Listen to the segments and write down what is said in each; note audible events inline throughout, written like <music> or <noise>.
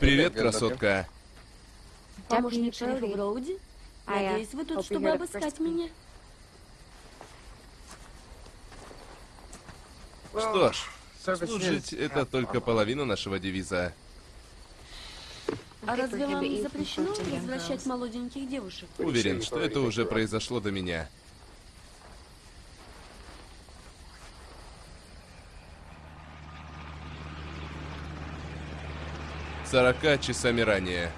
Привет, красотка. Помощник шерифа Броуди? Надеюсь, вы тут, чтобы обыскать меня? Что ж, служить — это только половина нашего девиза. А разве вам запрещено возвращать молоденьких девушек? Уверен, что это уже произошло до меня. Сорока часами ранее.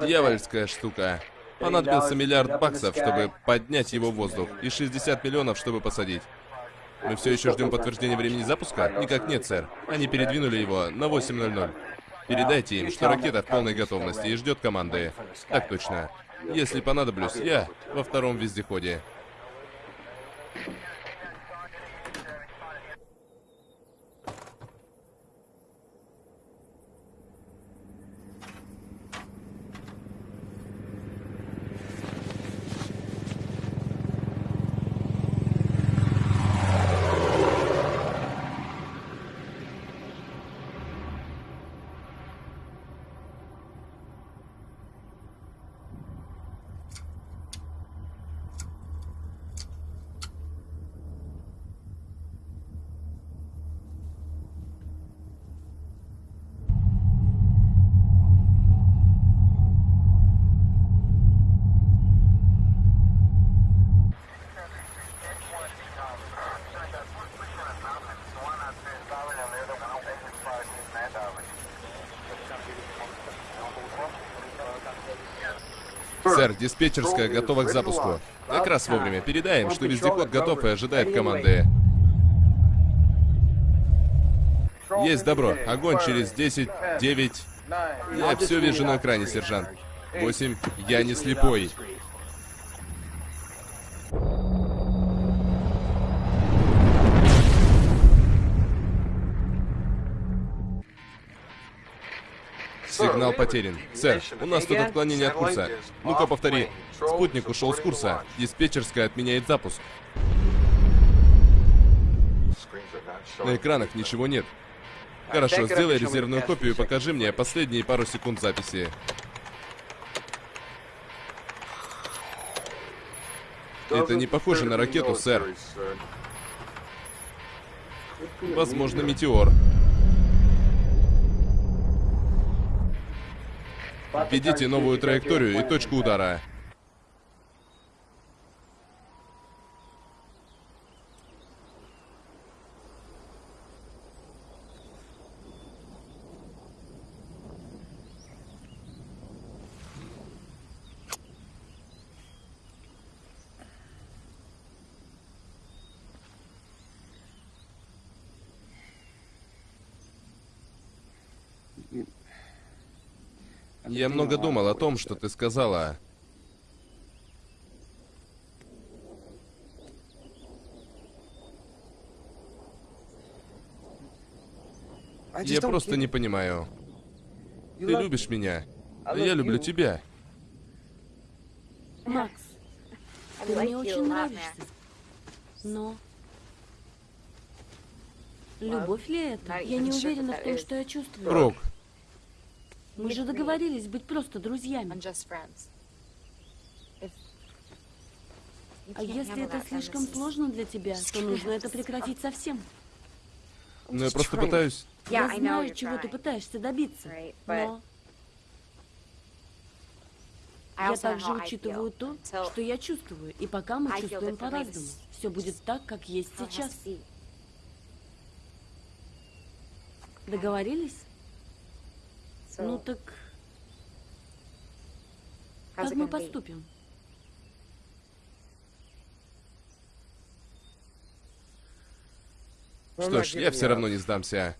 Дьявольская штука. Понадобился миллиард баксов, чтобы поднять его в воздух, и 60 миллионов, чтобы посадить. Мы все еще ждем подтверждения времени запуска? Никак нет, сэр. Они передвинули его на 8.00. Передайте им, что ракета в полной готовности и ждет команды. Так точно. Если понадоблюсь, я во втором вездеходе. Сэр, диспетчерская готова к запуску. Как раз вовремя. Передаем, что вездеход готов и ожидает команды. Есть добро. Огонь через 10, 9... Я все вижу на экране, сержант. 8. Я не слепой. Сигнал потерян. Сэр, у нас тут отклонение от курса. Ну-ка повтори. Спутник ушел с курса. Диспетчерская отменяет запуск. На экранах ничего нет. Хорошо, сделай резервную копию и покажи мне последние пару секунд записи. Это не похоже на ракету, сэр. Возможно, метеор. Введите новую траекторию и точку удара. Я много думал о том, что ты сказала. Я просто не понимаю. Ты любишь меня, а я люблю тебя. Макс, ты мне очень нравишься. Но... Любовь ли это? Я не уверена в том, что я чувствую. Рок, Мы же договорились быть просто друзьями. А если это слишком сложно для тебя, то нужно это прекратить совсем. ну я просто пытаюсь... Я знаю, чего ты пытаешься добиться. Но я также учитываю то, что я чувствую. И пока мы чувствуем по-разному. Все будет так, как есть сейчас. Договорились? So, Ну так как мы поступим? Что ж, я все равно не сдамся.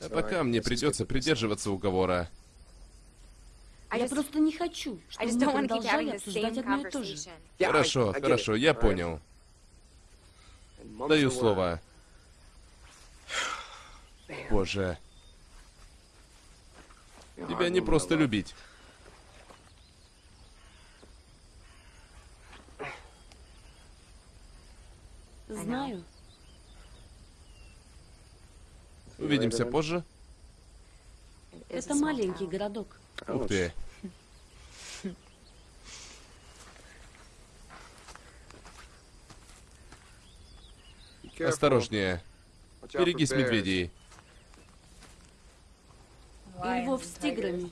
А пока мне придется придерживаться уговора. Я просто не хочу, чтобы мы продолжали обсуждать одно и то же. Хорошо, хорошо, я понял. Даю слово. Боже. Тебя не просто любить. Знаю. Увидимся позже. Это маленький городок. Ух ты. Осторожнее. Берегись медведей. И львов с тиграми.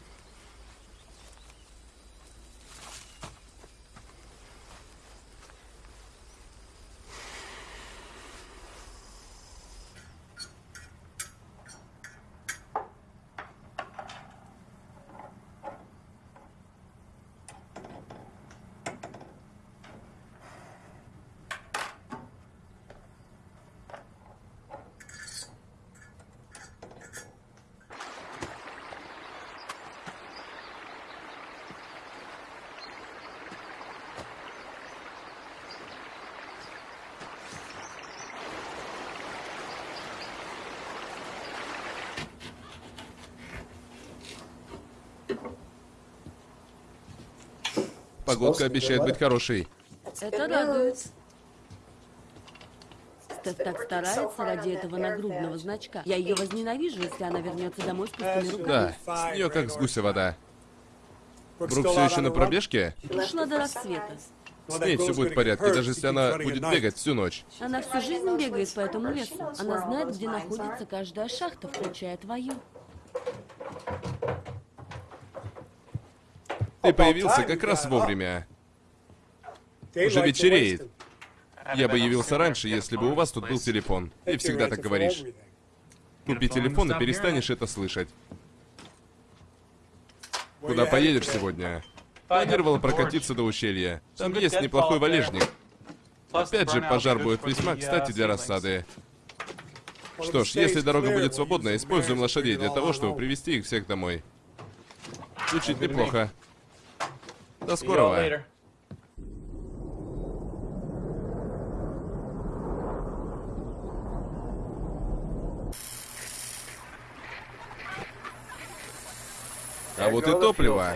Погодка обещает быть хорошей. Это радует. Стеф так старается ради этого нагрудного значка. Я ее возненавижу, если она вернется домой с пустыми руками. Да, с нее как с гуся вода. Брук все еще на пробежке? Ушла до рассвета. С ней все будет в порядке, даже если она будет бегать всю ночь. Она всю жизнь бегает по этому лесу. Она знает, где находится каждая шахта, включая твою. Ты появился как раз вовремя. Уже вечереет. Я бы явился раньше, если бы у вас тут был телефон. Ты всегда так говоришь. Купи телефон и перестанешь это слышать. Куда поедешь сегодня? Планировал прокатиться до ущелья. Там есть неплохой валежник. Опять же, пожар будет весьма кстати для рассады. Что ж, если дорога будет свободна, используем лошадей для того, чтобы привести их всех домой. Звучит неплохо. До скорого. А вот и топливо.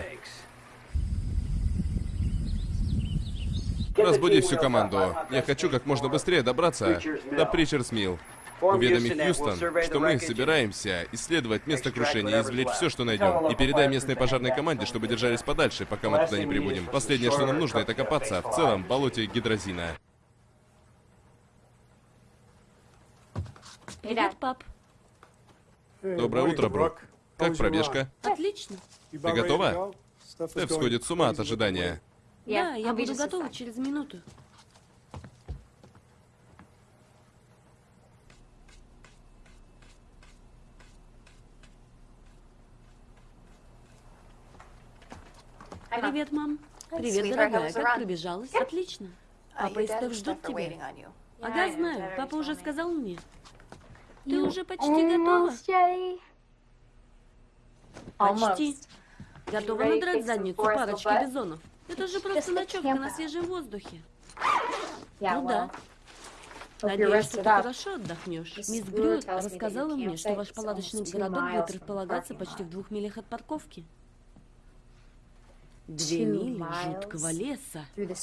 Разбуди всю команду. Я хочу как можно быстрее добраться до Причерс Милл. Уведоми Хьюстон, что мы собираемся исследовать место крушения и извлечь все, что найдем. И передай местной пожарной команде, чтобы держались подальше, пока мы туда не прибудем. Последнее, что нам нужно, это копаться в целом болоте гидрозина. Привет, пап. Доброе утро, Брок. Как пробежка? Отлично. Ты готова? Стеф сходит с ума от ожидания. Да, я буду готова через минуту. Привет, мам. Привет, дорогая. Как пробежалась? Отлично. Папа и Стеф ждут тебя. Ага, знаю. Папа уже сказал мне. Ты уже почти готова? Почти. Готова надрать задницу парочки бизонов. Это же просто ночевка на свежем воздухе. Ну да. Надеюсь, что ты хорошо отдохнешь. Мисс Грюд рассказала мне, что ваш палаточный городок будет располагаться почти в двух милях от парковки. Две мили жуткого леса. Through the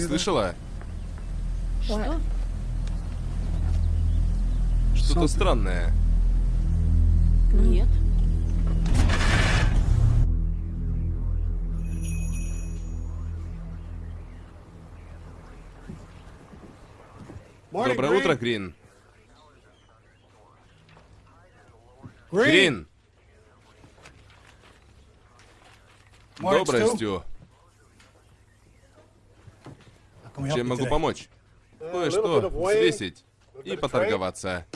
Ты слышала? что? Что-то странное. Нет. Доброе утро, Грин. Грин! Доброе. Стю. Чем могу помочь? Кое-что взвесить и поторговаться.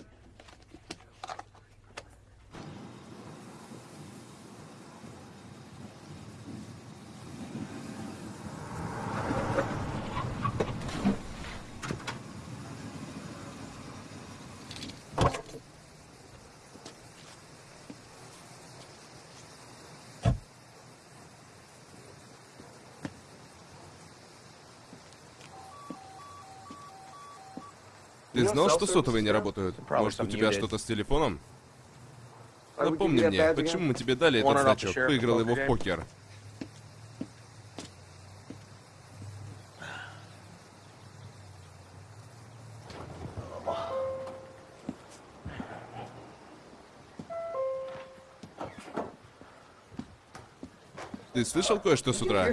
Знал, что сотовые не работают? Может, у тебя что-то с телефоном? Напомни мне, почему мы тебе дали этот значок? Выиграл его в покер. Ты слышал кое-что с утра?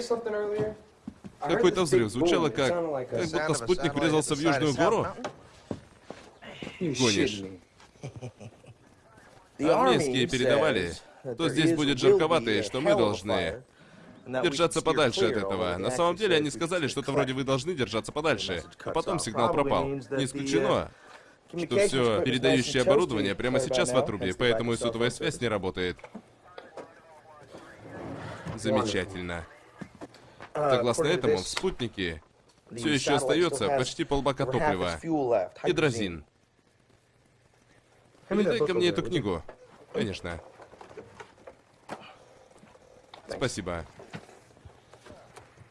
Какой-то взрыв звучало как... Как будто спутник врезался в Южную гору? Гонишь. <laughs> Армейские передавали, что здесь будет жарковато и что мы должны держаться подальше от этого. На самом деле они сказали что-то вроде «вы должны держаться подальше», а потом сигнал пропал. Не исключено, что все передающее оборудование прямо сейчас в отрубе, поэтому и сотовая связь не работает. Замечательно. Согласно этому, в спутнике все еще остается почти полбака топлива. Гидрозин. Передай-ка мне эту книгу. Конечно. Спасибо.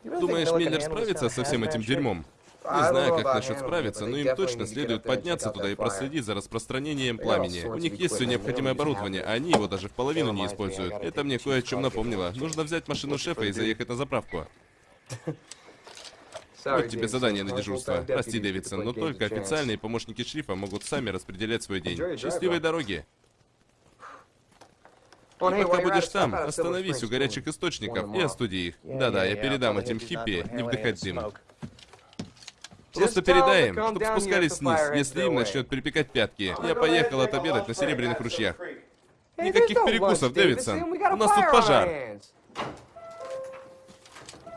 Думаешь, Миллер справится со всем этим дерьмом? Не знаю, как насчет справиться, но им точно следует подняться туда и проследить за распространением пламени. У них есть все необходимое оборудование, а они его даже в половину не используют. Это мне кое о чем напомнило. Нужно взять машину шефа и заехать на заправку. <laughs> Вот тебе задание на дежурство. Прости, Дэвидсон, но только официальные помощники шерифа могут сами распределять свой день. Счастливой дороги! И пока будешь там, остановись у горячих источников и остуди их. Да-да, я передам этим хиппи не вдыхать дым. Просто передай им, чтобы спускались вниз, если им начнет припекать пятки. Я поехал отобедать на Серебряных ручьях. Никаких перекусов, Дэвидсон. У нас тут пожар.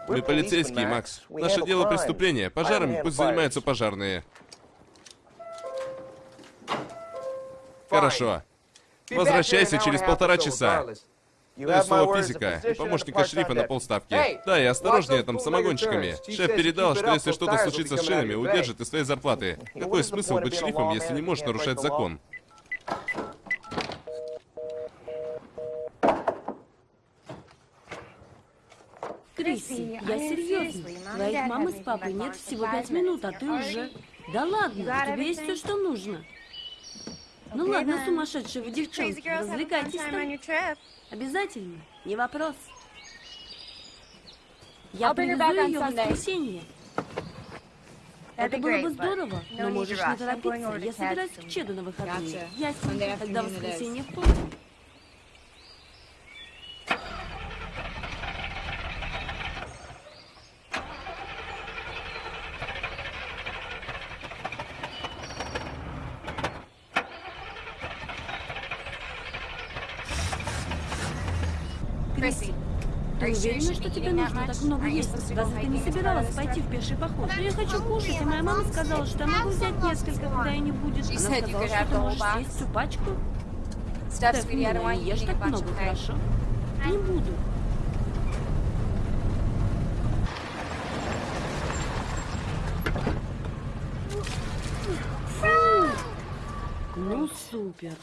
Мы полицейские, Макс. Наше дело преступление. Пожарами пусть занимаются пожарные. Хорошо. Возвращайся через полтора часа. Дай слово физика и помощника шерифа на полставки. Да, и осторожнее там с самогонщиками. Шеф передал, что если что-то случится с шинами, удержит из своей зарплаты. Какой смысл быть шерифом, если не можешь нарушать закон? Крисси, я серьезно. Твоих мамы с папой нет всего пять минут, а ты уже... Да ладно, у тебя есть все, что нужно. Ну ладно, сумасшедшие вы девчонки, развлекайтесь там. Обязательно, не вопрос. Я привезу ее в воскресенье. Это было бы здорово, no но можешь не торопиться. Я собираюсь к Чеду на выходные. Ясно, тогда воскресенье в полдень. Крисси, ты уверена, что тебе нужно так много есть? Разве ты не собиралась пойти в пеший поход? Но я хочу кушать, и моя мама сказала, что я могу взять несколько, когда ее не будет. Она сказала, что ты можешь съесть всю пачку. Don't милая, не ешь так много, хорошо? Не буду. Ну, супер.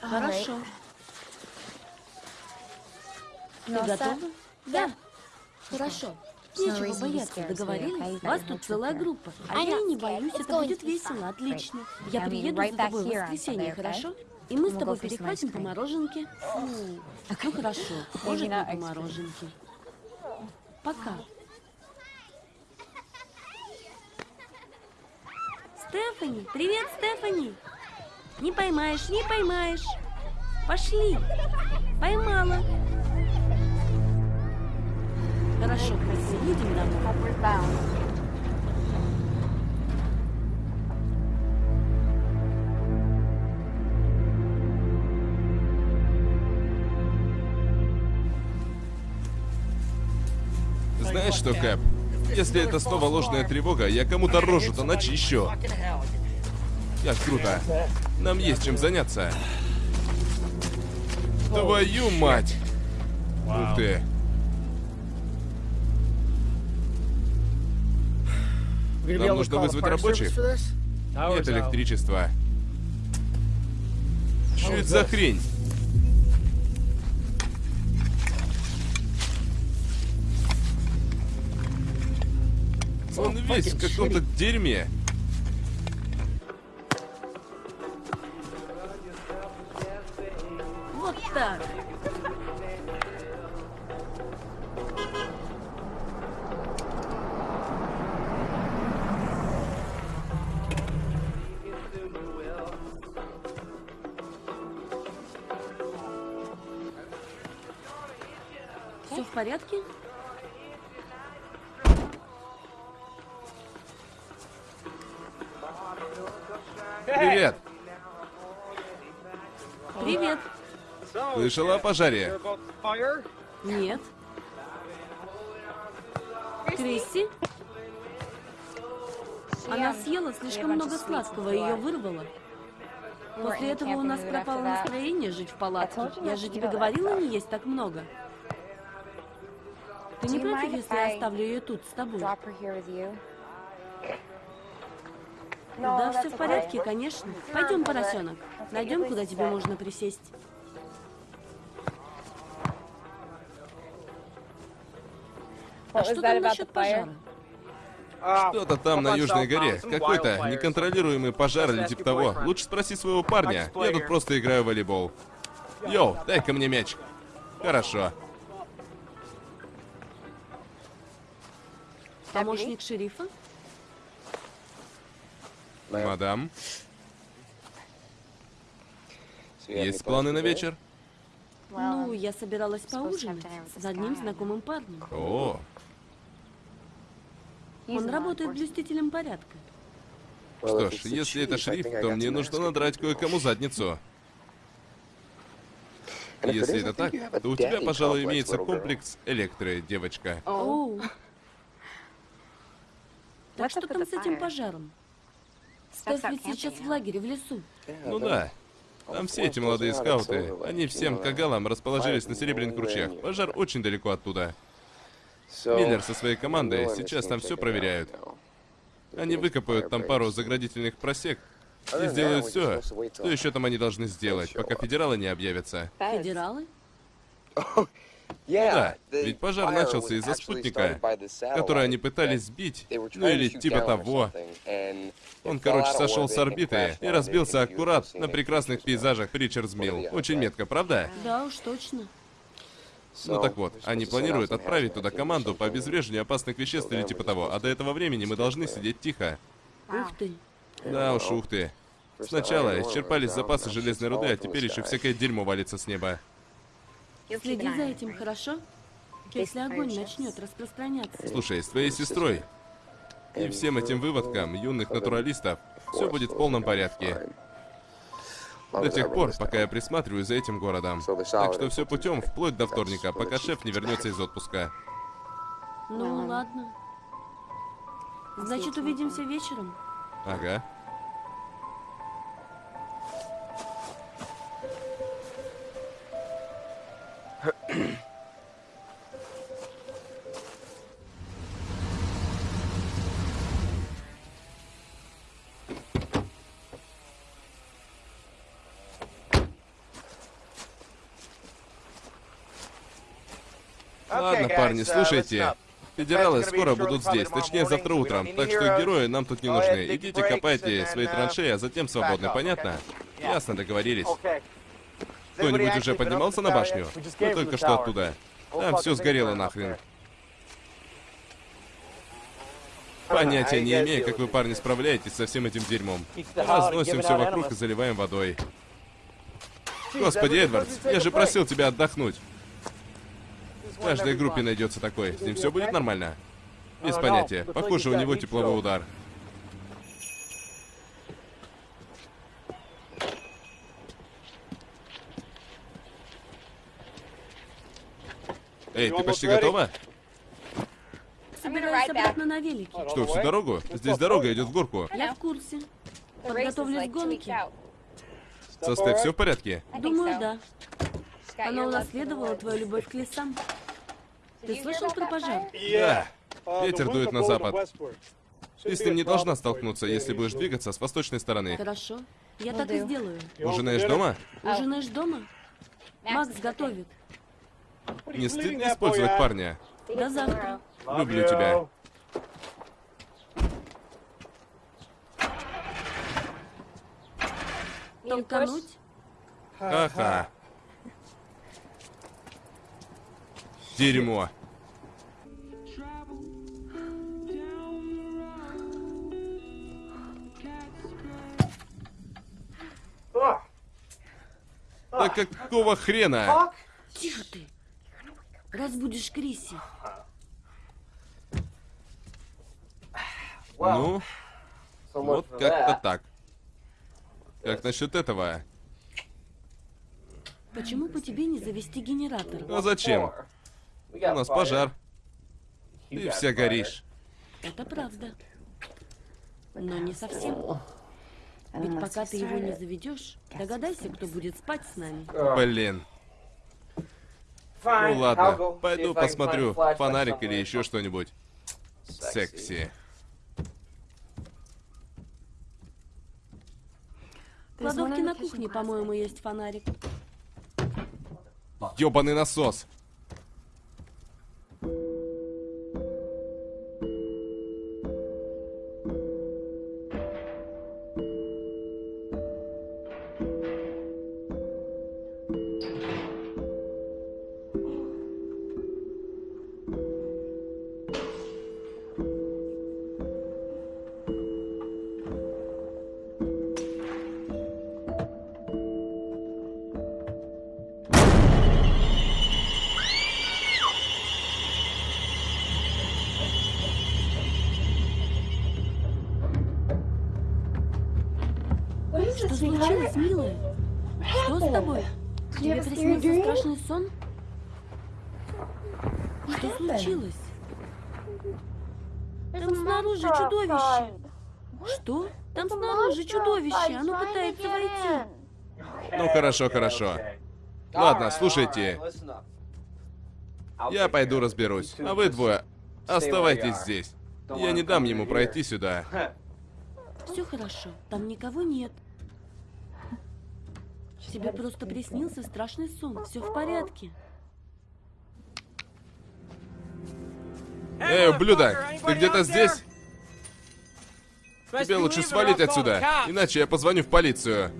Хорошо. Готова? Да. Хорошо. Нечего бояться, договорились? Вас тут целая группа. А я не боюсь, это будет весело, отлично. Я приеду за тобой в воскресенье, хорошо? И мы с тобой перехватим по мороженке. Ну хорошо, может быть, по мороженке. Пока. Стефани, привет, Стефани. Не поймаешь, не поймаешь. Пошли. Поймала. Хорошо, не Homeward bound. Знаешь что, Кэп? Если это снова ложная тревога, я кому-то рожу-то начищу. Как круто. Нам есть чем заняться. Твою мать! Ух ты. Нам нужно вызвать рабочих. Нет электричества. Что это за хрень? Он весь в каком-то дерьме. Порядке? Привет. Привет. Слышала о пожаре? Нет. Крисси? Она съела слишком много сладкого, ее вырвало. После этого у нас пропало настроение жить в палатке. Я же тебе говорила не есть так много. Ты не против, если я оставлю ее тут с тобой? Да, все в порядке, конечно. Пойдем, поросенок. Найдем, куда тебе можно присесть. А что там насчет пожара? Что-то там на Южной горе. Какой-то неконтролируемый пожар или типа того. Лучше спроси своего парня. Я тут просто играю в волейбол. Йоу, дай-ка мне мяч. Хорошо. Помощник шерифа? Мадам, есть планы на вечер? Ну, я собиралась поужинать с одним знакомым парнем. О, Он работает блюстителем порядка. что ж, если это шрифт, то мне нужно надрать кое-кому задницу. Если это так, то у тебя, пожалуй, имеется комплекс электры, девочка. Оу. Так что там с этим пожаром? Not ведь сейчас в лагере в лесу. Ну да. Там все эти молодые скауты, они всем кагалам расположились на Серебряных ручьях. Пожар очень далеко оттуда. Миллер со своей командой сейчас там все проверяют. Они выкопают там пару заградительных просек и сделают все, что еще там они должны сделать, пока федералы не объявятся. Федералы? <laughs> Да, ведь пожар начался из-за спутника, который они пытались сбить, ну или типа того. Он, короче, сошел с орбиты и разбился аккурат на прекрасных пейзажах Ричардс Милл. Очень метко, правда? Да уж, точно. Ну так вот, они планируют отправить туда команду по обезвреживанию опасных веществ или типа того, а до этого времени мы должны сидеть тихо. Ух ты. Да уж, ух ты. Сначала исчерпались запасы железной руды, а теперь еще всякое дерьмо валится с неба. Следи за этим, хорошо? Если огонь начнет распространяться. Слушай, с твоей сестрой и всем этим выводкам юных натуралистов все будет в полном порядке. До тех пор, пока я присматриваю за этим городом. Так что все путем, вплоть до вторника, пока шеф не вернется из отпуска. Ну, ладно. Значит, увидимся вечером. Ага. Ладно, парни, слушайте. Федералы скоро будут здесь, точнее завтра утром, так что герои нам тут не нужны. Идите копайте свои траншеи, а затем свободны, понятно? Ясно, договорились. Кто-нибудь уже поднимался на башню? Мы только что оттуда. Там все сгорело нахрен. Понятия не имею, как вы, парни, справляетесь со всем этим дерьмом. Разносим все вокруг и заливаем водой. Господи, Эдвардс, я же просил тебя отдохнуть. В каждой группе найдется такой. С ним все будет нормально. Без понятия. Похоже, у него тепловой удар. Эй, ты почти готова? Собираюсь обратно на велике. Что, всю дорогу? Здесь дорога идет в горку. Я в курсе. Подготовлюсь к гонке. Со Стеф все в порядке? Думаю, да. Она унаследовала твою любовь к лесам. Ты слышал про пожар? Да. Ветер дует на запад. Ты с ним не должна столкнуться, если будешь двигаться с восточной стороны. Хорошо. Я Will так и сделаю. Ужинаешь дома? Ужинаешь дома? Макс готовит. Не стыдно использовать парня? До завтра. Люблю тебя. Толкануть? Ага. Дерьмо. Да какого хрена? Тихо ты. Разбудишь Криси. Ну, вот как-то так. Как насчет этого? Почему по тебе не завести генератор? А зачем? У нас пожар. Ты вся горишь. Это правда. Но не совсем. Ведь пока ты его не заведешь, догадайся, кто будет спать с нами. Блин. Ну ладно, пойду посмотрю фонарик или еще что-нибудь. Секси. В кладовке на кухне, по-моему, есть фонарик. Ёбаный насос. Хорошо, хорошо. Ладно, слушайте. Я пойду разберусь. А вы двое оставайтесь здесь. Я не дам ему пройти сюда. <laughs> Все хорошо. Там никого нет. Тебе просто приснился страшный сон. Все в порядке. Эй, ублюдок, ты где-то здесь? Тебе лучше свалить отсюда, иначе я позвоню в полицию.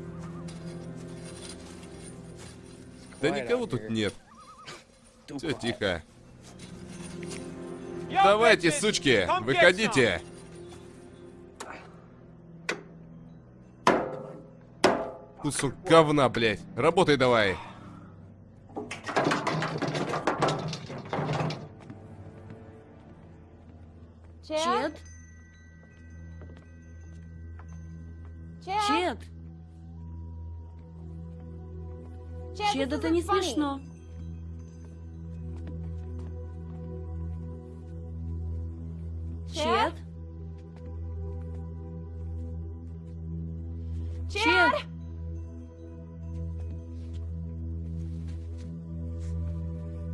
Да никого тут нет. Все тихо. Давайте, сучки, выходите. Кусок говна, блядь. Работай давай. Чет? Это не смешно. Чет? Чет?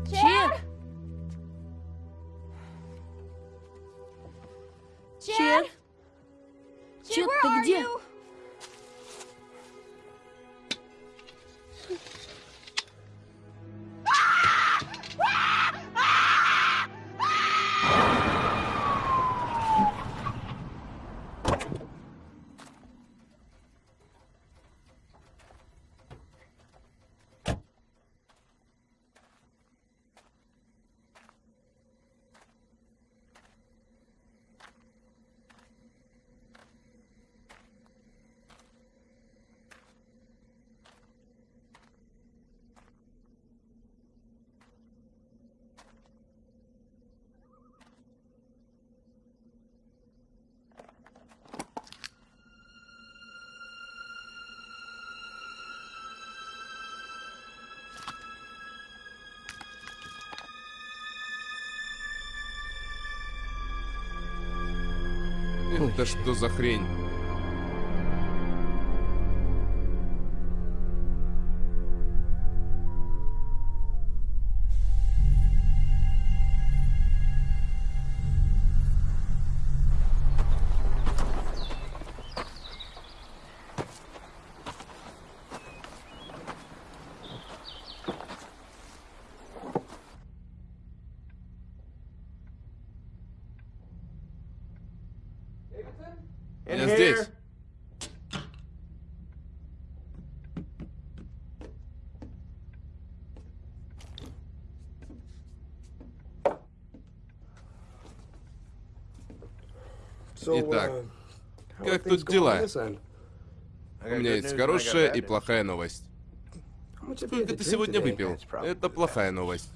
Чет? Чет? Чет, ты где? Это что за хрень? Итак, как тут дела? У меня есть хорошая и плохая новость. Сколько ты сегодня выпил? Это плохая новость.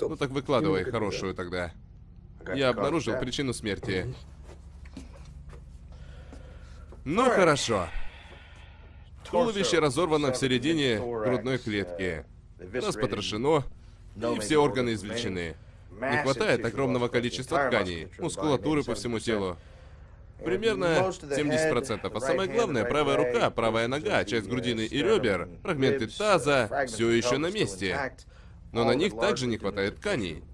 Ну так выкладывай хорошую тогда. Я обнаружил причину смерти. Ну хорошо. Туловище разорвано в середине грудной клетки. Нас потрошено, и все органы извлечены. Не хватает огромного количества тканей, мускулатуры по всему телу. Примерно 70%. А самое главное, правая рука, правая нога, часть грудины и ребер, фрагменты таза все еще на месте. Но на них также не хватает тканей.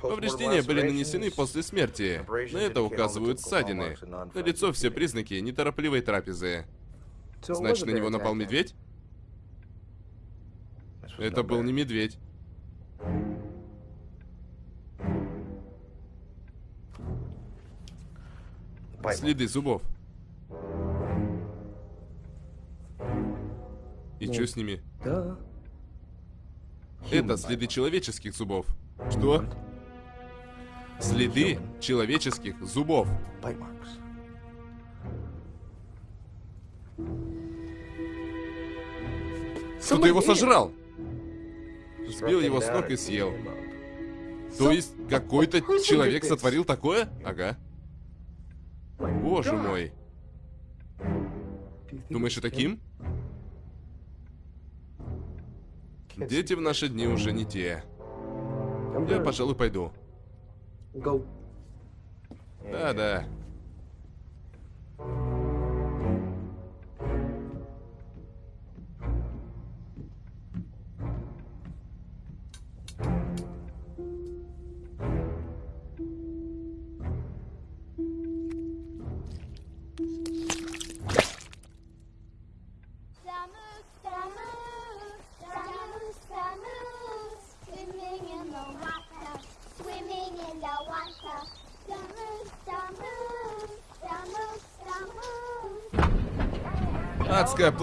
Повреждения были нанесены после смерти. На это указывают ссадины. На лицо все признаки неторопливой трапезы. Значит, на него напал медведь? Это был не медведь. Следы зубов. И что с ними? Это следы человеческих зубов. Что? Следы человеческих зубов. Кто-то его сожрал. Сбил его с ног и съел. То есть какой-то человек сотворил такое? Ага. Боже мой. Думаешь, это Ким? Дети в наши дни уже не те. Я, пожалуй, пойду. Да,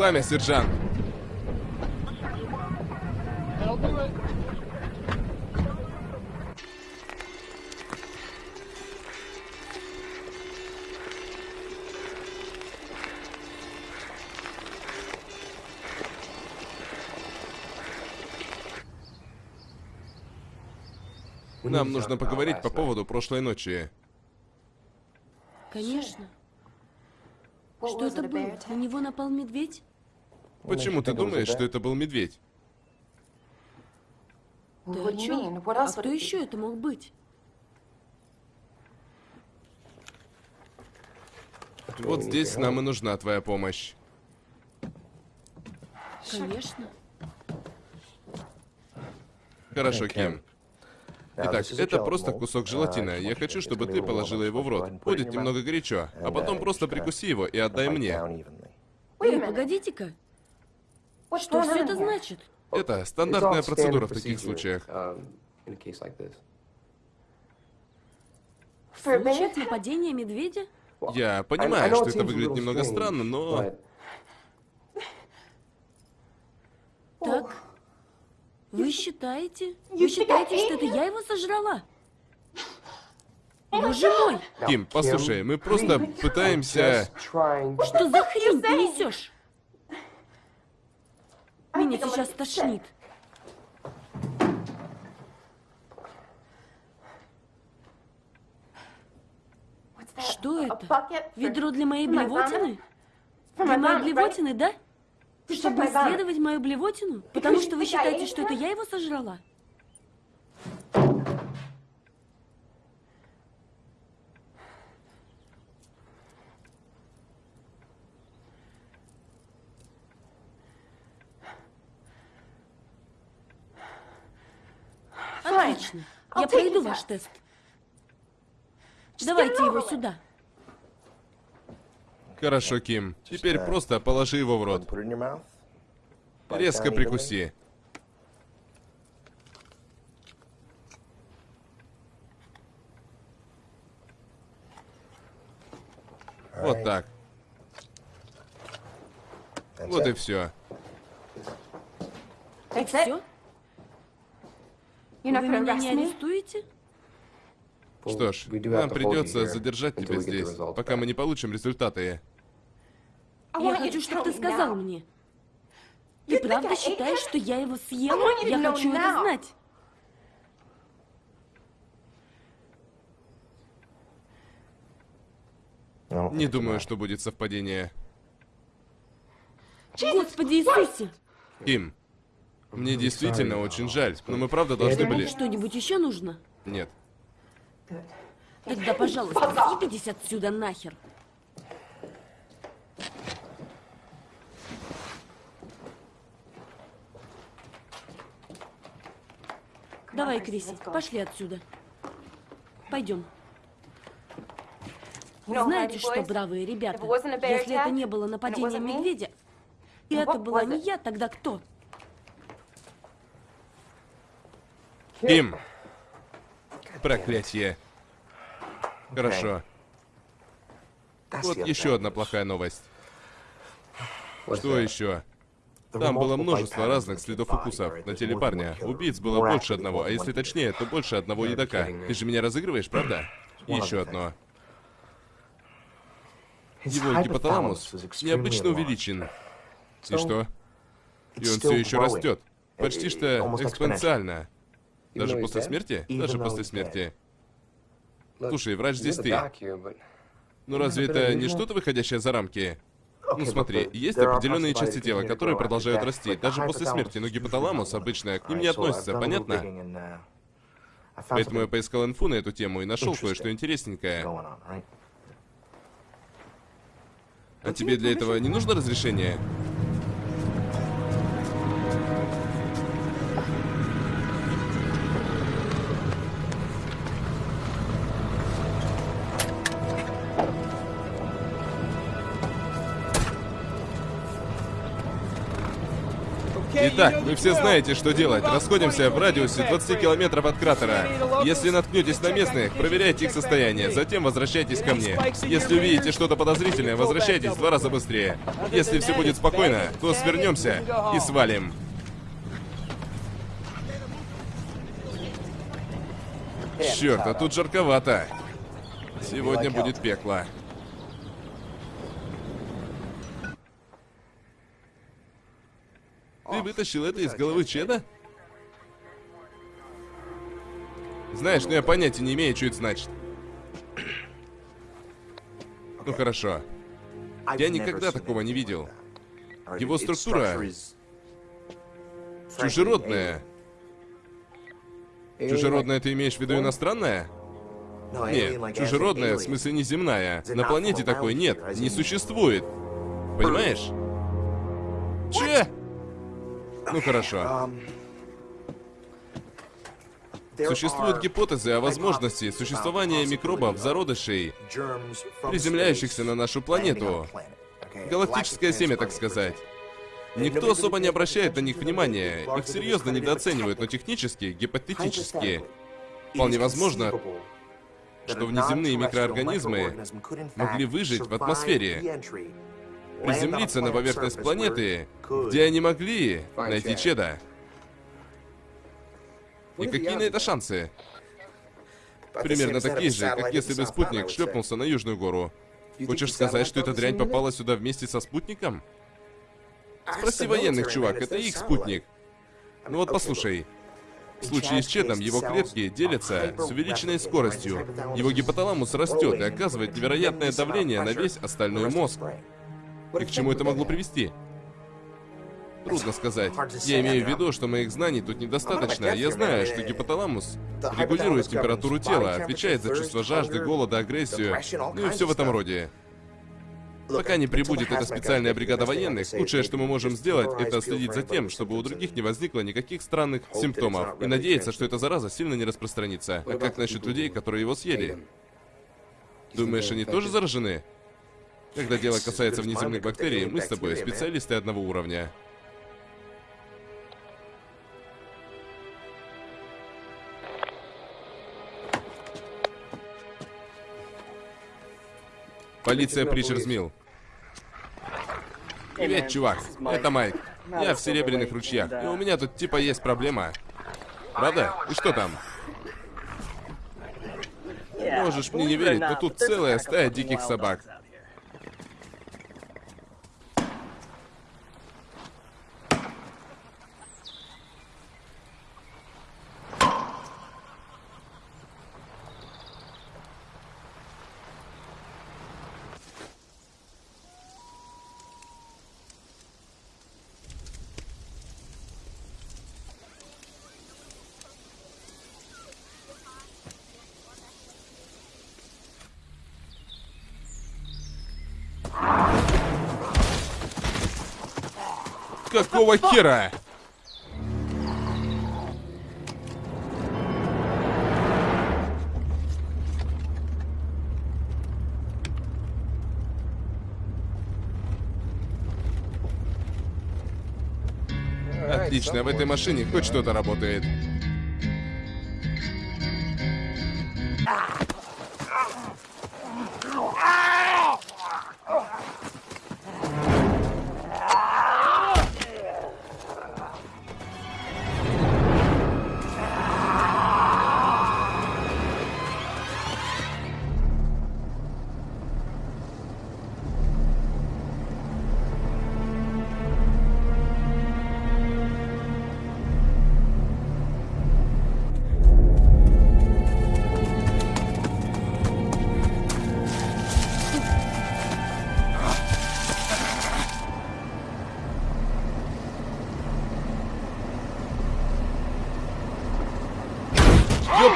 Пламя, сержант. Нам нужно поговорить по поводу прошлой ночи. Конечно. Что это было? На него напал медведь? Почему ты думаешь, что это был медведь? Ты о чем? А кто еще это мог быть? Вот здесь нам и нужна твоя помощь. Конечно. Хорошо, Ким. Итак, это просто кусок желатина. Я хочу, чтобы ты положила его в рот. Будет немного горячо. А потом просто прикуси его и отдай мне. Эй, погодите-ка. Что все это значит? Это стандартная процедура в таких случаях. В случаях нападения медведя? Я понимаю, что это выглядит немного странно, но... Так, вы считаете? Вы считаете, что это я его сожрала? Боже мой! Ким, послушай, мы просто пытаемся... Что за хрень ты несешь? Меня сейчас тошнит. Что это? Ведро для моей блевотины? Для моей блевотины, да? Чтобы исследовать мою блевотину? Потому что вы считаете, что это я его сожрала? Отлично. Я пройду ваш тест. Давайте его сюда. Хорошо, Ким. Теперь просто положи его в рот. Резко прикуси. Вот так. Вот и все. Все? You're Вы меня arrest не me? арестуете? Что ж, нам придется задержать тебя здесь, пока мы не получим результаты. Я хочу, чтобы ты сказал мне. Ты правда считаешь, что я его съела? Я хочу это знать. Не думаю, что будет совпадение. Господи Иисусе! Ким, мне действительно очень жаль, но мы правда должны были... Что-нибудь еще нужно? Нет. Тогда, пожалуйста, съебитесь отсюда нахер. Давай, Криси, пошли отсюда. Пойдем. Знаете что, бравые ребята, если это не было нападение медведя, и это была не я, тогда кто? Ким! Проклятье. Хорошо. Вот еще одна плохая новость. Что еще? Там было множество разных следов укусов на теле парня. Убийц было больше одного, а если точнее, то больше одного едока. Ты же меня разыгрываешь, правда? И еще одно. Его гипоталамус необычно увеличен. И что? И он все еще растет. Почти что экспоненциально. Даже после смерти? Даже после смерти. Слушай, врач здесь ты. Ну разве это не что-то выходящее за рамки? Ну смотри, есть определенные части тела, которые продолжают расти, даже после смерти, но гипоталамус обычно к ним не относится, понятно? Поэтому я поискал инфу на эту тему и нашел кое-что интересненькое. А тебе для этого не нужно разрешение? Итак, вы все знаете, что делать. Расходимся в радиусе 20 километров от кратера. Если наткнетесь на местных, проверяйте их состояние, затем возвращайтесь ко мне. Если увидите что-то подозрительное, возвращайтесь два раза быстрее. Если все будет спокойно, то свернемся и свалим. Черт, а тут жарковато. Сегодня будет пекло. Ты вытащил это из головы Чеда? Знаешь, ну я понятия не имею, что это значит. Ну хорошо. Я никогда такого не видел. Его структура чужеродная. Чужеродная ты имеешь в виду иностранная? Нет, чужеродная, в смысле неземная. На планете такой нет, не существует. Понимаешь? Че? Ну хорошо. Существуют гипотезы о возможности существования микробов, зародышей, приземляющихся на нашу планету. Галактическое семя, так сказать. Никто особо не обращает на них внимания, их серьезно недооценивают, но технически, гипотетически, вполне возможно, что внеземные микроорганизмы могли выжить в атмосфере, приземлиться на поверхность планеты, где они могли найти Чеда. И какие на это шансы? Примерно такие же, как если бы спутник шлепнулся на Южную гору. Хочешь сказать, что эта дрянь попала сюда вместе со спутником? Спроси военных, чувак, это их спутник. Ну вот послушай. В случае с Чедом его клетки делятся с увеличенной скоростью. Его гипоталамус растет и оказывает невероятное давление на весь остальной мозг. И к чему это могло привести? Трудно сказать. Я имею в виду, что моих знаний тут недостаточно. Я знаю, что гипоталамус регулирует температуру тела, отвечает за чувство жажды, голода, агрессию, ну и все в этом роде. Пока не прибудет эта специальная бригада военных, лучшее, что мы можем сделать, это следить за тем, чтобы у других не возникло никаких странных симптомов. И надеяться, что эта зараза сильно не распространится. А как насчет людей, которые его съели? Думаешь, они тоже заражены? Когда дело касается внеземных бактерий, мы с тобой специалисты одного уровня. Полиция Причерсмилл. Привет, чувак. Это Майк. Я в Серебряных ручьях. И у меня тут типа есть проблема. Правда? И что там? Можешь мне не верить, но тут целая стая диких собак. Какого хера? Отлично, в этой машине хоть что-то работает.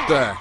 Ёпта!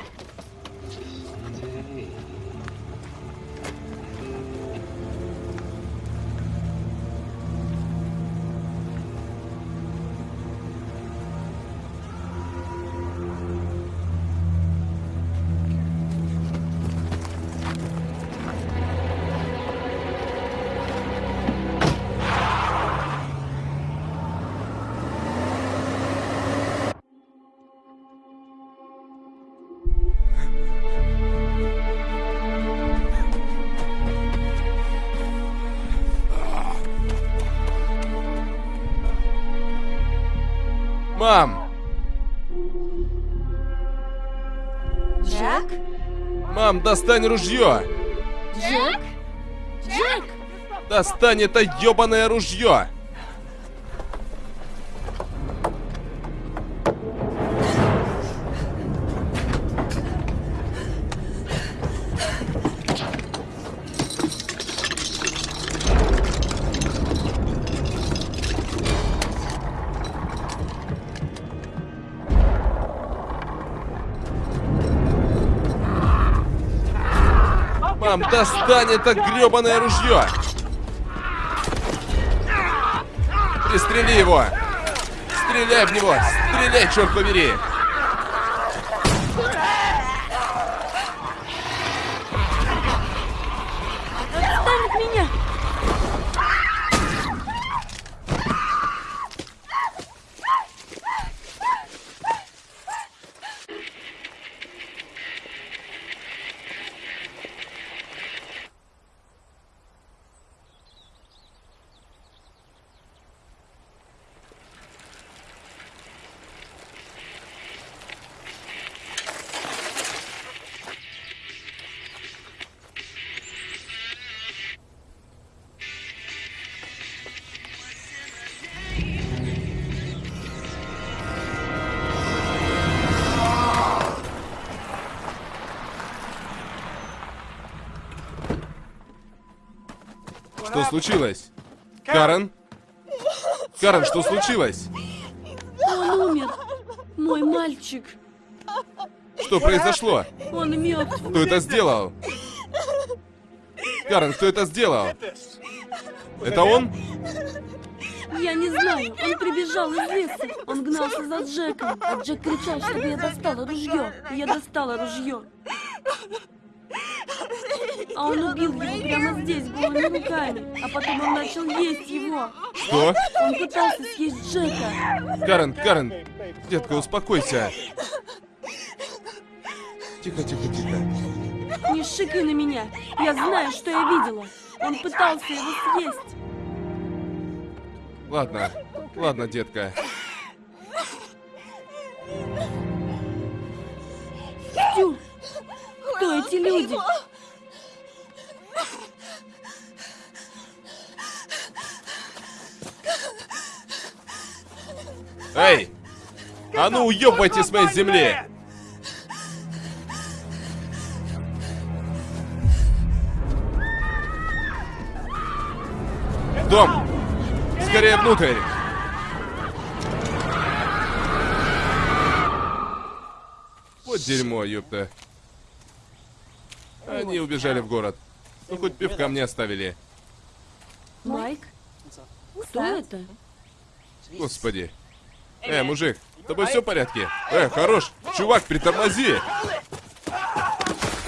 Мам, достань ружье! Джек? Джек! Достань это ёбаное ружье! Достань это грёбаное ружье! Пристрели его! Стреляй в него! Стреляй, черт побери! Что случилось? Карен? Карен, что случилось? Он умер! Мой мальчик! Что произошло? Он мертв! Кто это сделал? Карен, кто это сделал? Это он? Я не знаю, он прибежал из леса. Он гнался за Джеком, а Джек кричал, чтобы я достала ружье. Я достала ружье. А он убил его прямо здесь, голыми руками. А потом он начал есть его. Что? Он пытался съесть Джека. Карен, Карен, детка, успокойся. Тихо, тихо, тихо. Не шикай на меня. Я знаю, что я видела. Он пытался его съесть. Ладно, ладно, детка. Стюр, кто эти люди? Эй! А ну уебайте с моей земли! В Дом! Скорее внутрь! Вот дерьмо, ёпта. Они убежали в город. Ну, хоть пивка мне оставили. Майк? Кто это? Господи. Э, мужик, с тобой все в порядке? Э, хорош. Чувак, притормози.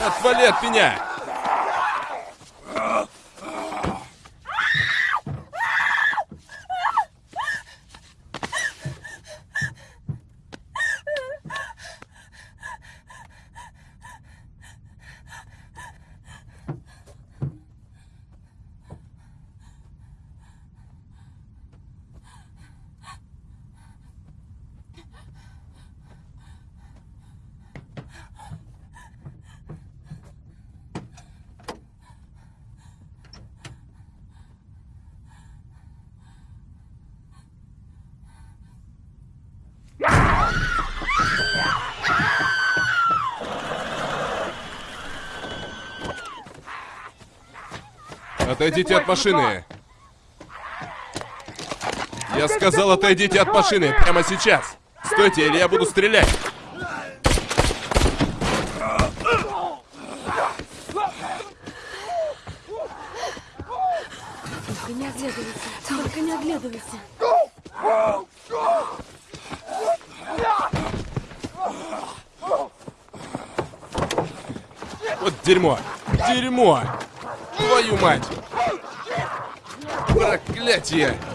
Отвали от меня. Отойдите от машины. Я сказал, отойдите от машины прямо сейчас. Стойте, или я буду стрелять. Только не оглядывайся. Только не оглядывайся. Вот дерьмо. Дерьмо. Твою мать. Проклятие. Майк?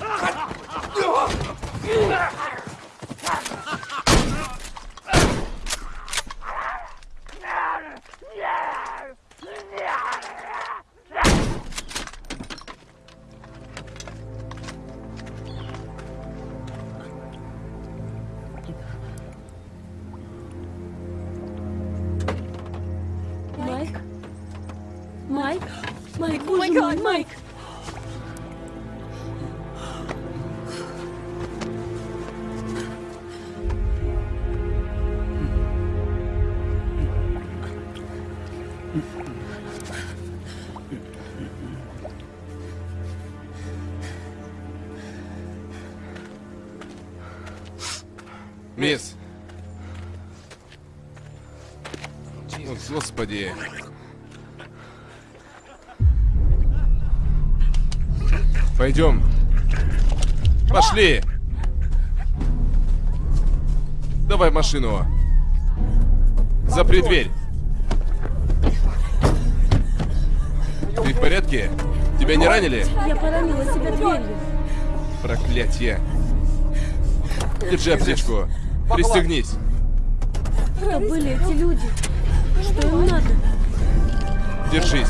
Машину. Запри дверь. Ты в порядке? Тебя не ранили? Я поранила себя дверью. Проклятье. Держи аптечку. Пристегнись. Кто были эти люди? Что им надо? Держись.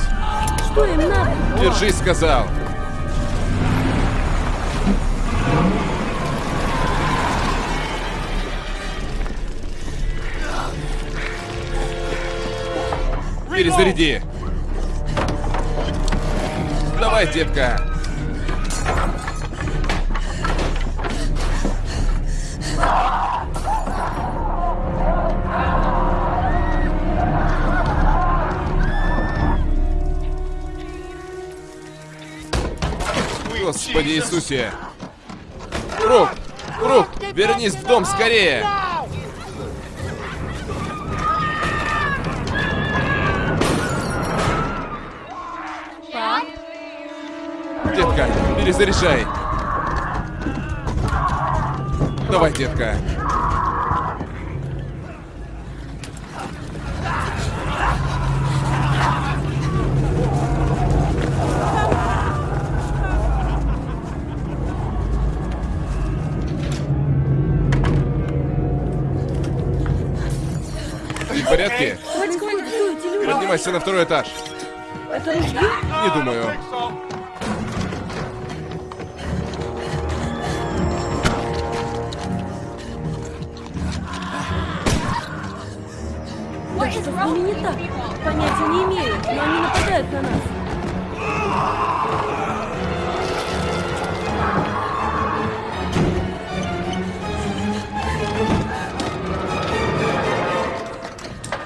Что им надо? Держись, сказал. Перезаряди. Давай, детка. Господи Иисусе. Брук! Брук! Вернись в дом скорее! Детка, Перезаряжай. Давай, детка. В порядке? Поднимайся на второй этаж. Не думаю. Ними не так? Понятия не имею, но они нападают на нас.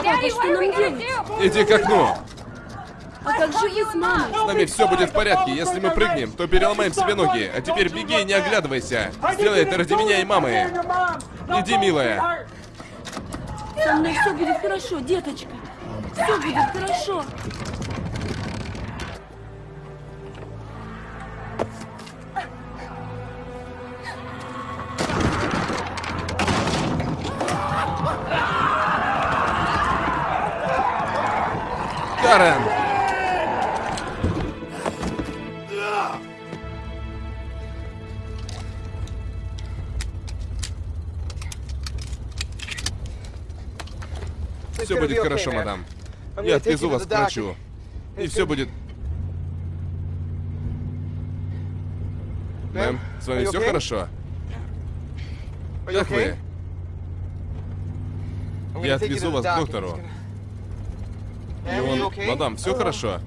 Папа, что нам делать? Иди к окну. А как же вы с мамой? С нами все будет в порядке. Если мы прыгнем, то переломаем себе ноги. А теперь беги и не оглядывайся. Сделай это ради меня и мамы. Иди, милая. Со мной все будет хорошо, деточка. Все будет хорошо. Хорошо, мадам. Я отвезу вас к врачу. И все будет... Мэм, с вами все хорошо? Как вы? Я отвезу вас к доктору. И он... Мадам, все хорошо?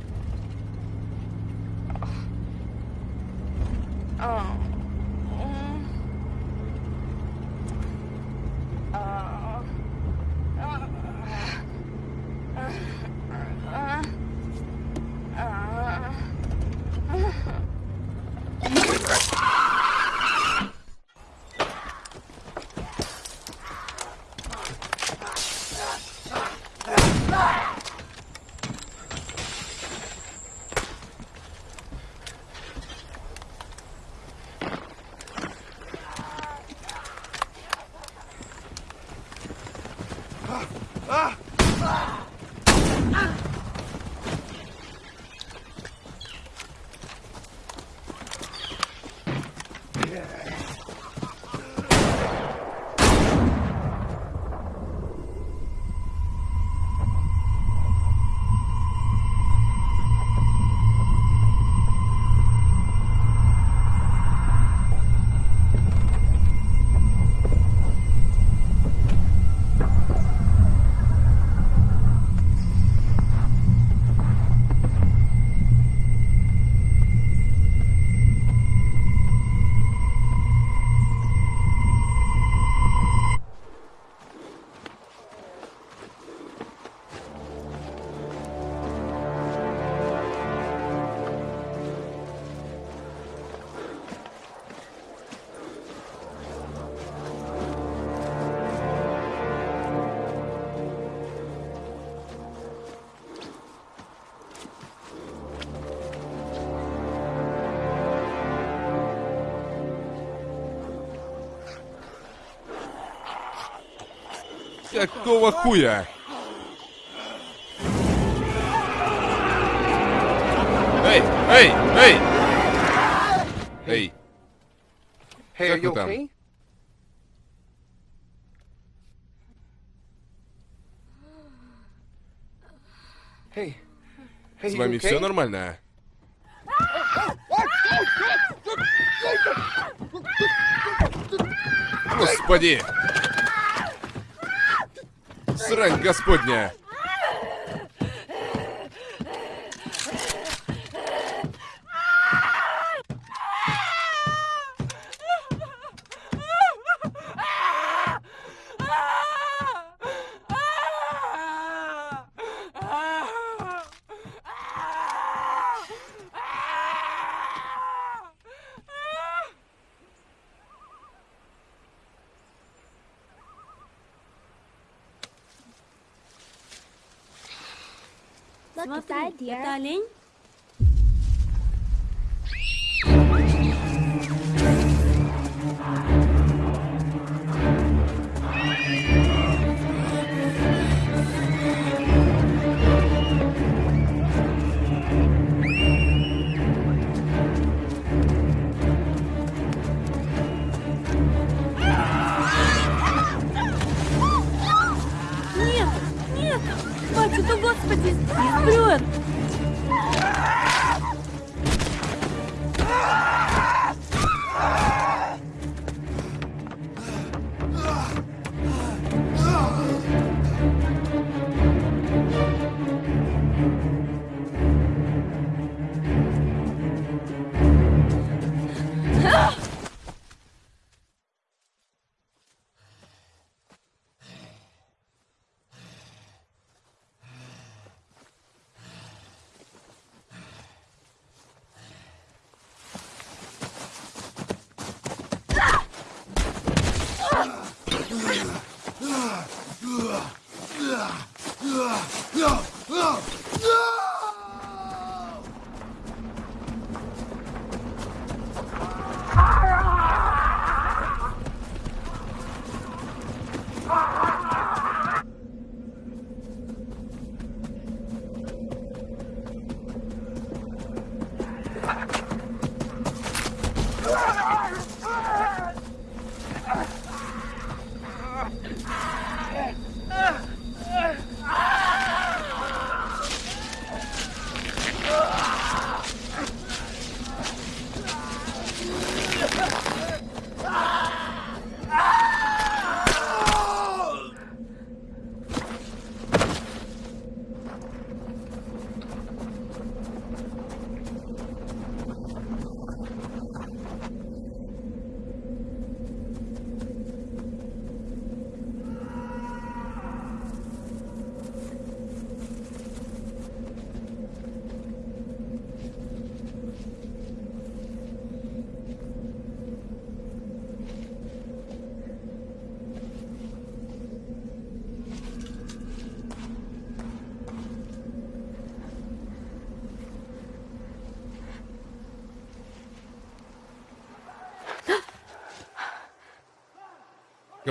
Какого хуя? Эй, эй, эй! Эй, Как вы там? с вами все нормально? Господи! Господня!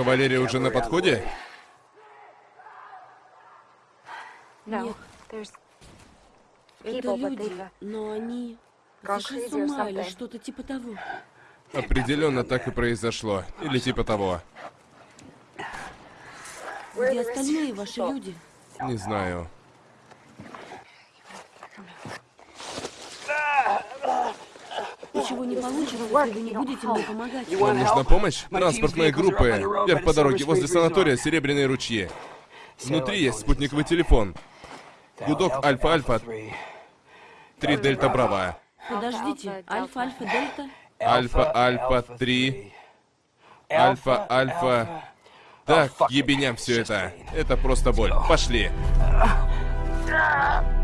Кавалерия уже на подходе? Нет, это люди, но они сошли с ума или что-то типа того. Определенно так и произошло. Или типа того. Где остальные ваши люди? Не знаю. Ничего не получится, если вы не будете мне помогать. Вам нужна помощь? Транспортные группы. Вверх по дороге возле санатория Серебряные ручьи. Внутри есть спутниковый телефон. Гудок Альфа-Альфа. Три Дельта Браво. Подождите, Альфа, Альфа, Дельта? Альфа-Альфа 3. Альфа-Альфа. Так, ебеням все это. Это просто боль. Пошли. <laughs>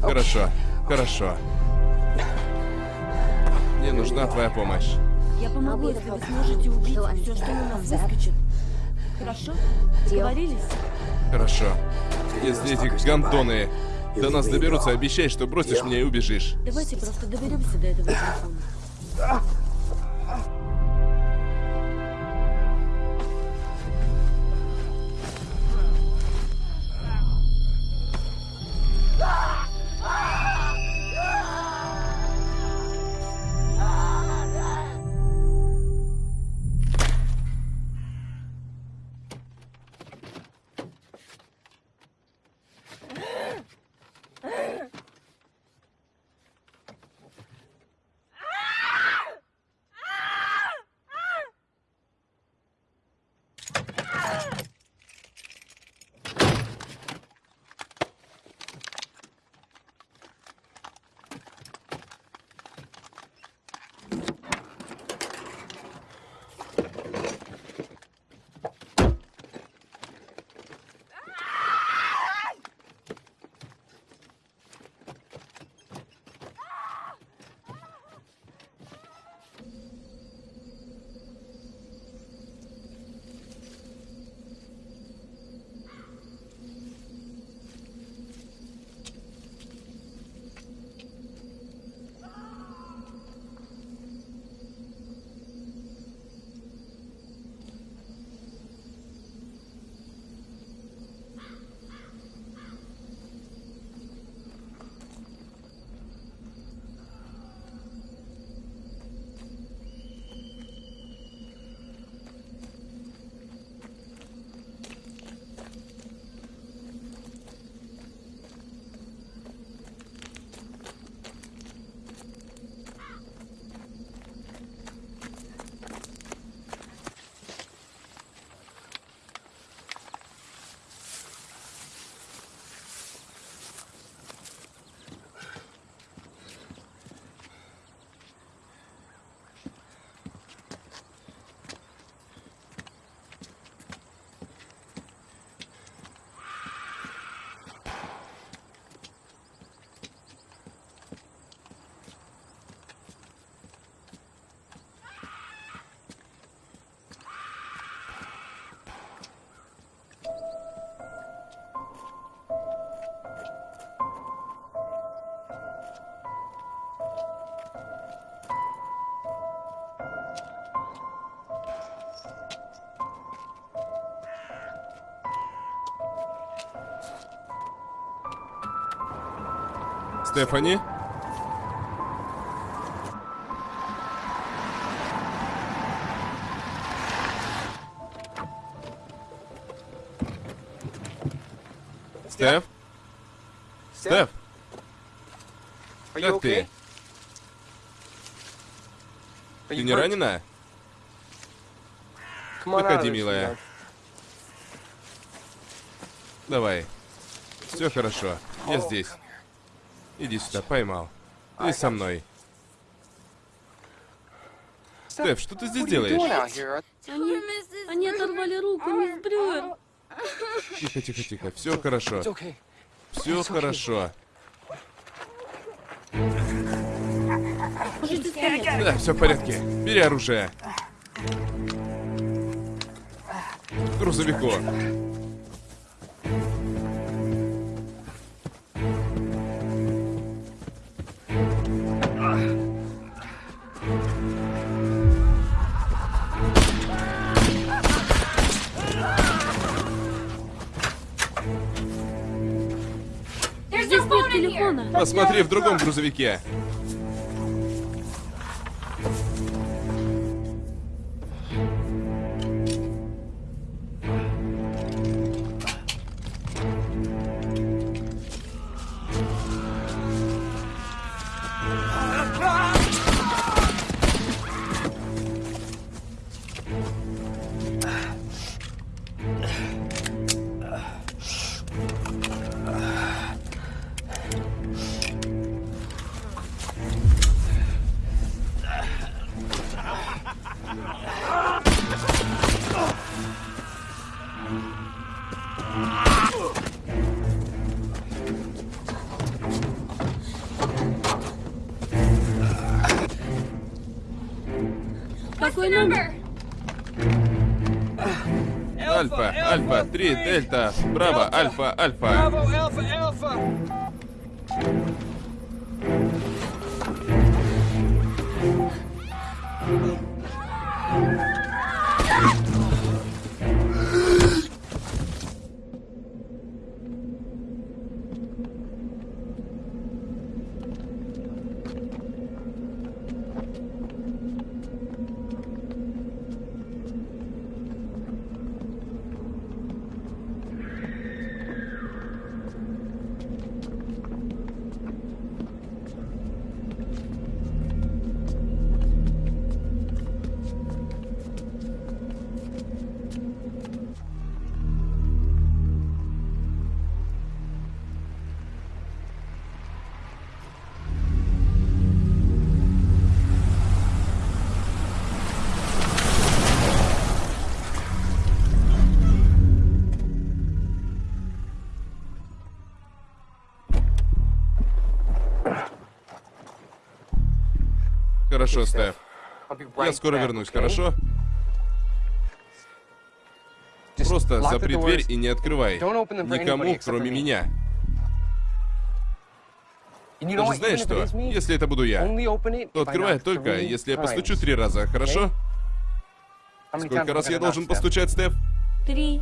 Хорошо, хорошо. Мне нужна твоя помощь. Я помогу, если вы сможете убить все, что на нас выскочит. Хорошо? Договорились? Хорошо. Если эти гандоны до нас доберутся, обещай, что бросишь меня и убежишь. Давайте просто доберемся до этого телефона. Стефани? Стеф? Стеф, как ты? Ты не ранена? Выходи, милая. Давай. Все хорошо. Я здесь. Иди сюда, поймал. Ты со мной. Стеф, что ты здесь делаешь? Они, они оторвали руку, мисс Брюер. Тихо, тихо, тихо. Все хорошо. Все хорошо. Да, все в порядке. Бери оружие. Грузовику. Посмотри в другом грузовике. Какой номер? Альфа, Альфа, 3, Дельта, Браво, Альфа, Альфа. Хорошо, Стеф. Я скоро вернусь, хорошо? Просто запри дверь и не открывай. Никому, кроме меня. Ты же знаешь что? Если это буду я, то открывай только, если я постучу три раза, хорошо? Сколько раз я должен постучать, Стеф? Три.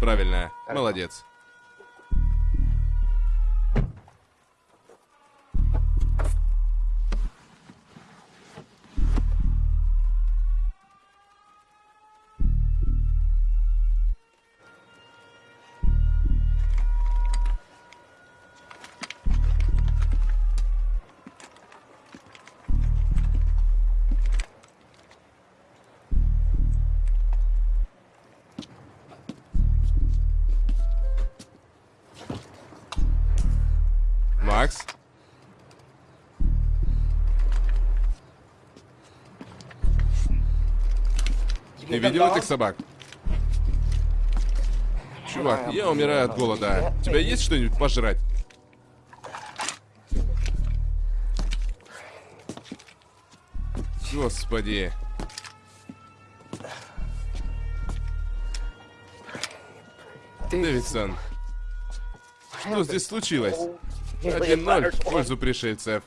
Правильно. Молодец. Макс? Ты видел этих собак? Чувак, я умираю от голода. У тебя есть что-нибудь пожрать? Господи. Дэвидсон, что здесь случилось? 1-0 в пользу пришельцев.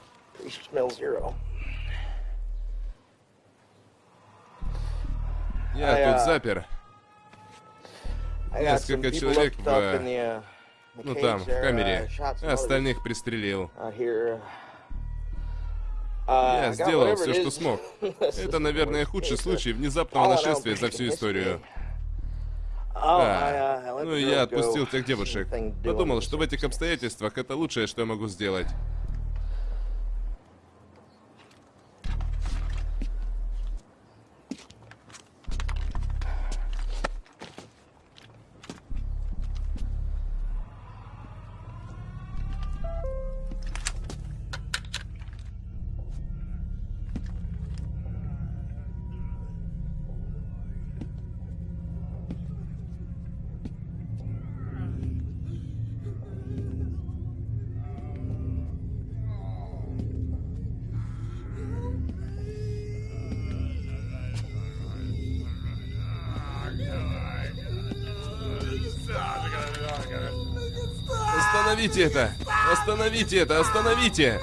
Я тут запер. Несколько человек в... Ну там, в камере. А остальных пристрелил. Я сделал все, что смог. <laughs> Это, наверное, худший случай внезапного нашествия за всю историю. А, ну я отпустил тех девушек. Подумал, что в этих обстоятельствах это лучшее, что я могу сделать. Это! Остановите это! Остановите!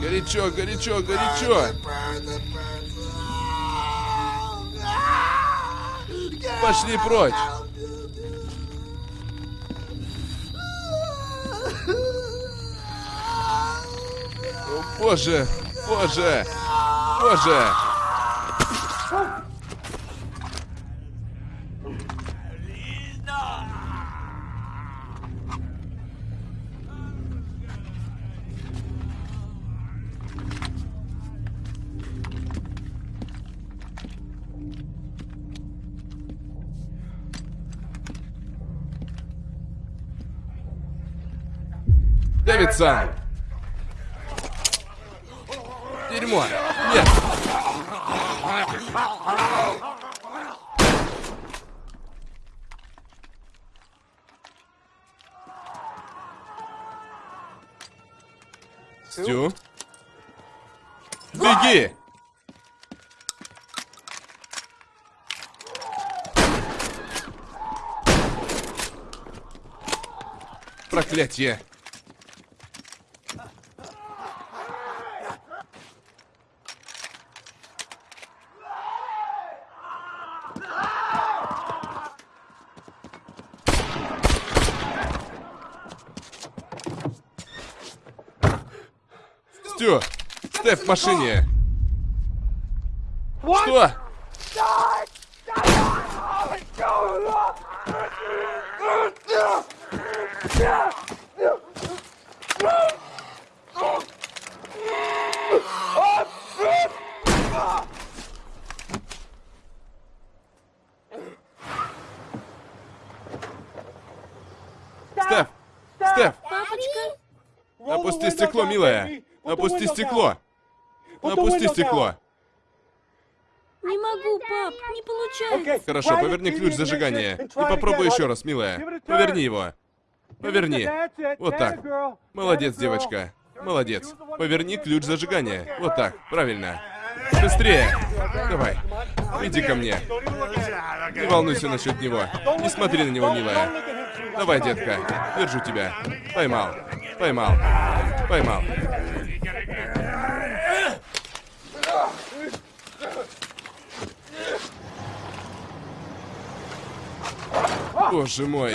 Горячо, горячо, горячо! Пошли прочь! Боже! Боже! Боже! Дэвидсон! Дерьмо! Нет! Стю? Беги! Проклятие! Стю! Стеф в машине! Что? Стеф! Стеф! Папочка? Опусти стекло, милая! Опусти стекло! Опусти стекло! Не могу, пап, не получается. Хорошо, поверни ключ зажигания. И попробуй еще раз, милая. Поверни его. Поверни. Вот так. Молодец, девочка. Молодец. Поверни ключ зажигания. Вот так. Правильно. Быстрее. Давай. Иди ко мне. Не волнуйся насчет него. Не смотри на него, милая. Давай, детка. Держу тебя. Поймал. Поймал. Поймал. Боже мой.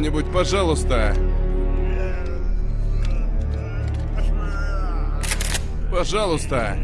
Кто-нибудь, пожалуйста. Пожалуйста.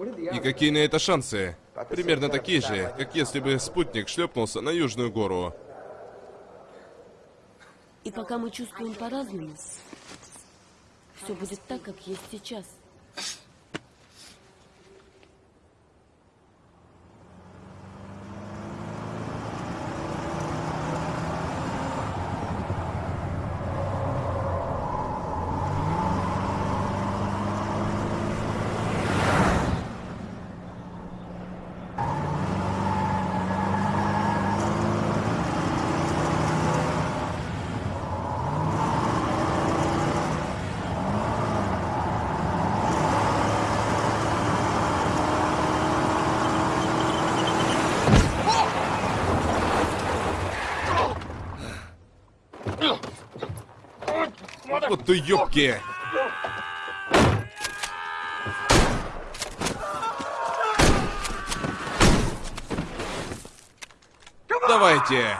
И какие на это шансы? Примерно такие же, как если бы спутник шлепнулся на Южную гору. И пока мы чувствуем по-разному, все будет так, как есть сейчас. нету юбки. Давайте.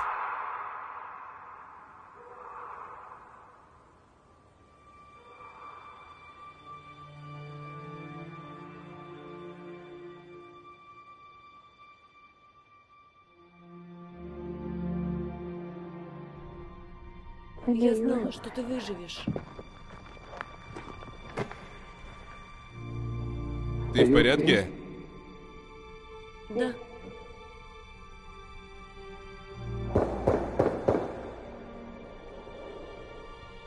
Я знала, что ты выживешь. Ты в порядке? Да.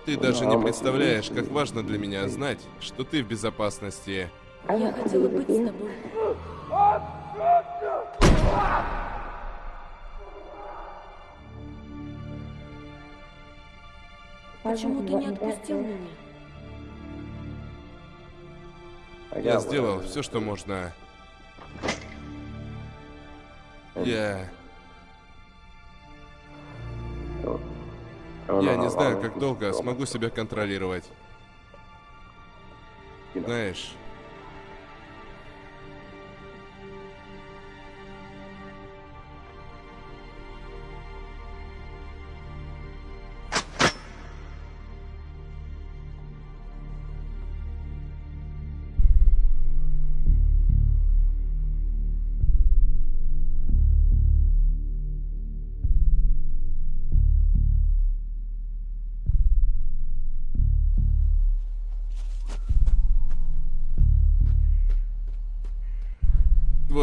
Ты даже не представляешь, как важно для меня знать, что ты в безопасности. Я хотела быть с тобой. Почему ты не отпустил меня? Я сделал все, что можно. Я... Я не знаю, как долго смогу себя контролировать. Знаешь,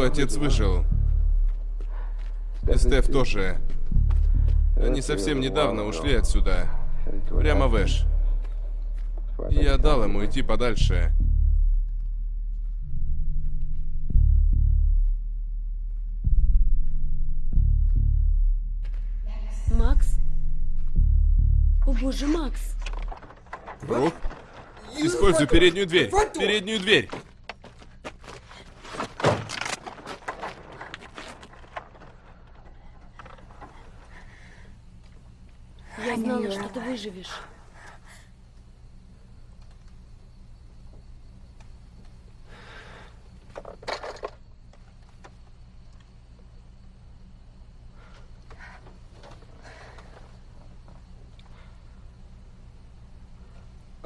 твой отец выжил. И Стеф тоже. Они совсем недавно ушли отсюда. Прямо в Эш. Я дал ему идти подальше. Макс? О боже, Макс! Брук? Используй переднюю дверь. Переднюю дверь. Я знала, что ты выживешь.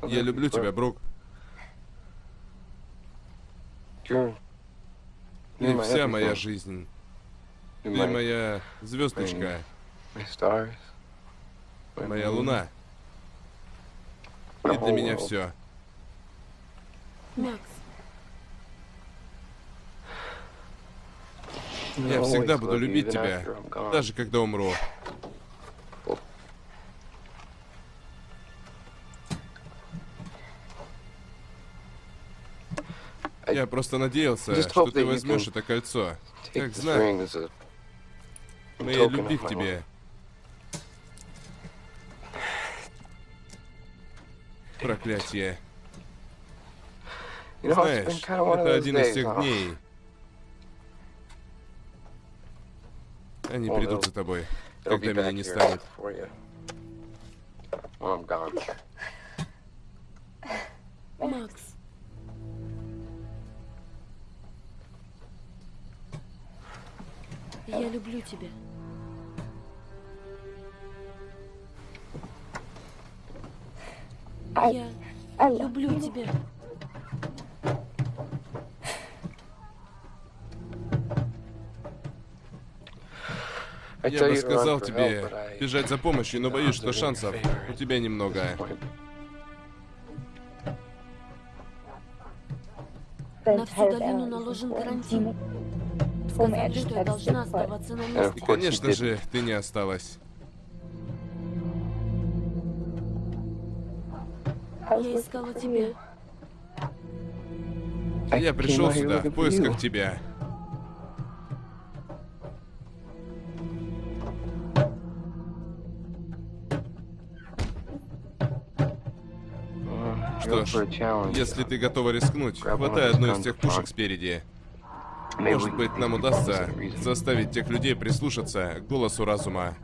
Я люблю тебя, Брук. Ты вся моя жизнь. Ты моя звездочка, моя луна. И для меня все. Макс, Я всегда буду любить тебя, даже когда умру. Я просто надеялся, что ты возьмешь это кольцо. Как знак моей любви к тебе. Проклятие. Знаешь, это один из тех дней. Они придут за тобой, когда меня не станет. Макс. Я люблю тебя. Я люблю тебя. Я бы сказал тебе бежать за помощью, но боюсь, что шансов у тебя немного. На всю долину наложен карантин. Сказали, что я должна оставаться на месте. И, конечно же, ты не осталась. Я искала тебя. Я пришел сюда в поисках тебя. Что ж, если ты готова рискнуть, хватай одну из тех пушек спереди. Может быть, нам удастся заставить тех людей прислушаться к голосу разума.